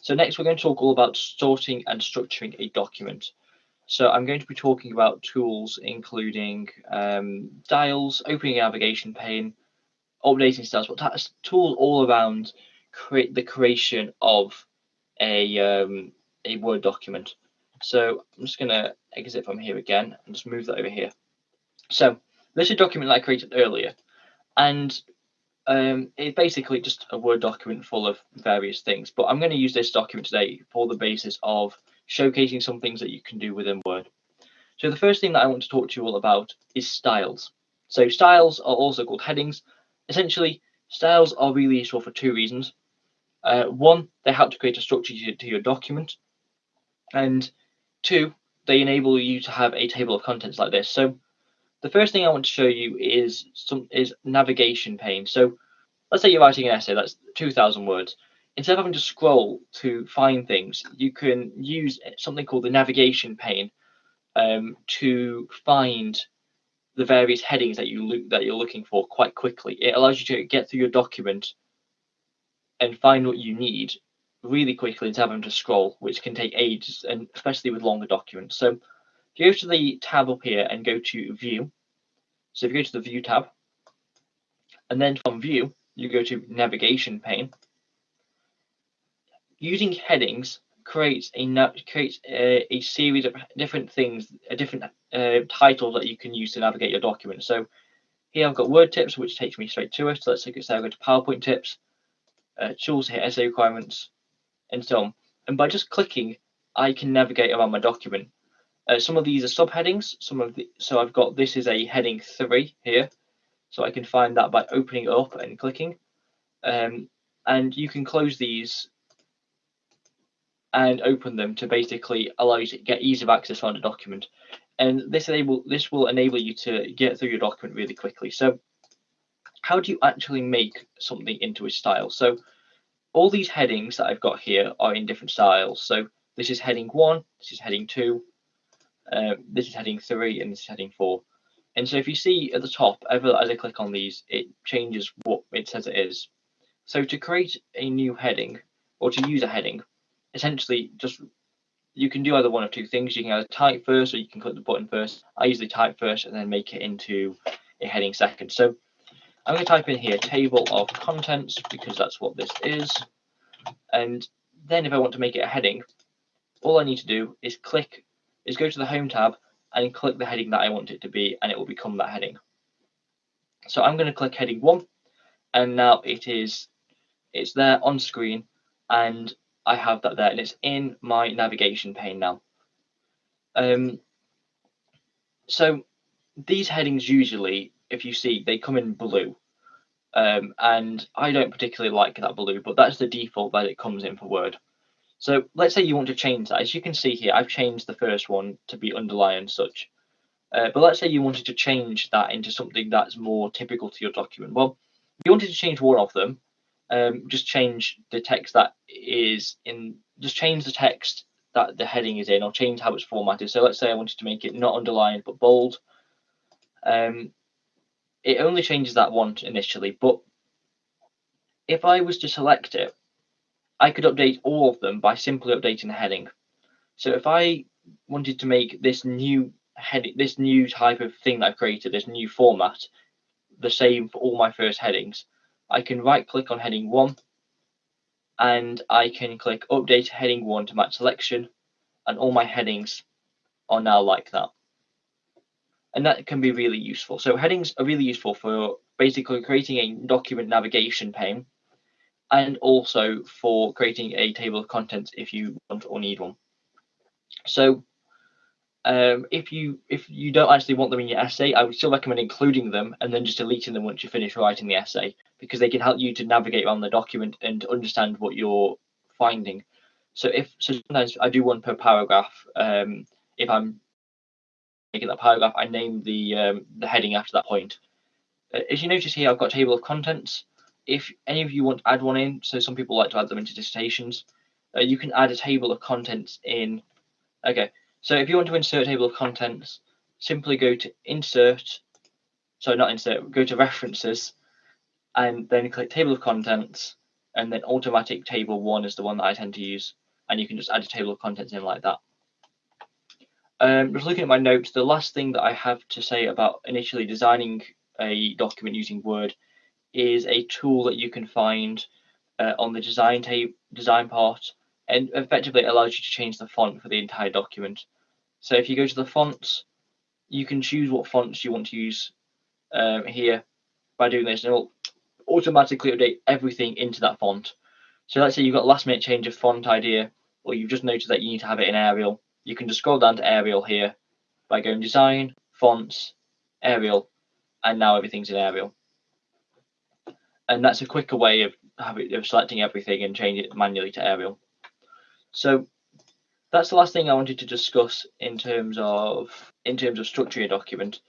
So next we're going to talk all about sorting and structuring a document. So I'm going to be talking about tools including um, dials, opening a navigation pane, updating styles, but that's tools all around create the creation of a um, a Word document. So I'm just going to exit from here again and just move that over here. So this is a document that I created earlier, and um, it's basically just a Word document full of various things. But I'm going to use this document today for the basis of showcasing some things that you can do within Word. So the first thing that I want to talk to you all about is styles. So styles are also called headings. Essentially, styles are really useful for two reasons. Uh, one, they help to create a structure to, to your document. And two, they enable you to have a table of contents like this. So the first thing I want to show you is some is navigation pane. So let's say you're writing an essay that's 2,000 words. Instead of having to scroll to find things, you can use something called the navigation pane um, to find the various headings that you look that you're looking for quite quickly. It allows you to get through your document and find what you need really quickly instead of having to scroll, which can take ages, and especially with longer documents. So go to the tab up here and go to View, so if you go to the View tab, and then from View, you go to Navigation pane. Using headings creates a creates a, a series of different things, a different uh, title that you can use to navigate your document. So here I've got word tips, which takes me straight to it. So let's say I go to PowerPoint tips, uh, tools here, essay requirements, and so on. And by just clicking, I can navigate around my document. Uh, some of these are subheadings. Some of the so I've got this is a heading three here, so I can find that by opening up and clicking. Um, and you can close these and open them to basically allow you to get ease of access on the document. And this enable this will enable you to get through your document really quickly. So how do you actually make something into a style? So all these headings that I've got here are in different styles. So this is heading one, this is heading two, uh, this is heading three, and this is heading four. And so if you see at the top, ever as I click on these, it changes what it says it is. So to create a new heading or to use a heading, essentially just you can do either one of two things. You can either type first or you can click the button first. I usually type first and then make it into a heading second. So I'm going to type in here table of contents because that's what this is. And then if I want to make it a heading, all I need to do is click, is go to the home tab and click the heading that I want it to be and it will become that heading. So I'm going to click heading one and now it is, it's there on screen and I have that there and it's in my navigation pane now. Um, so these headings usually if you see, they come in blue. Um, and I don't particularly like that blue, but that's the default that it comes in for Word. So let's say you want to change that. As you can see here, I've changed the first one to be underlined and such. Uh, but let's say you wanted to change that into something that's more typical to your document. Well, if you wanted to change one of them, um, just change the text that is in, just change the text that the heading is in or change how it's formatted. So let's say I wanted to make it not underlined but bold. Um, it only changes that one initially, but if I was to select it, I could update all of them by simply updating the heading. So if I wanted to make this new heading, this new type of thing that I've created, this new format, the same for all my first headings, I can right click on heading one and I can click update heading one to match selection and all my headings are now like that and that can be really useful. So headings are really useful for basically creating a document navigation pane and also for creating a table of contents if you want or need one. So um, if you if you don't actually want them in your essay, I would still recommend including them and then just deleting them once you finish writing the essay because they can help you to navigate around the document and understand what you're finding. So if so sometimes I do one per paragraph um, if I'm making that paragraph, I name the um, the heading after that point. Uh, as you notice here, I've got table of contents. If any of you want to add one in, so some people like to add them into dissertations, uh, you can add a table of contents in. Okay, so if you want to insert a table of contents, simply go to Insert, sorry, not Insert, go to References, and then click Table of Contents, and then automatic table one is the one that I tend to use, and you can just add a table of contents in like that. Um, just looking at my notes, the last thing that I have to say about initially designing a document using Word is a tool that you can find uh, on the design tape design part, and effectively allows you to change the font for the entire document. So if you go to the fonts, you can choose what fonts you want to use um, here by doing this, and it will automatically update everything into that font. So let's say you've got last minute change of font idea, or you've just noticed that you need to have it in Arial. You can just scroll down to Arial here by going Design, Fonts, Arial, and now everything's in Arial. And that's a quicker way of having, of selecting everything and changing it manually to Arial. So that's the last thing I wanted to discuss in terms of in terms of structuring a document.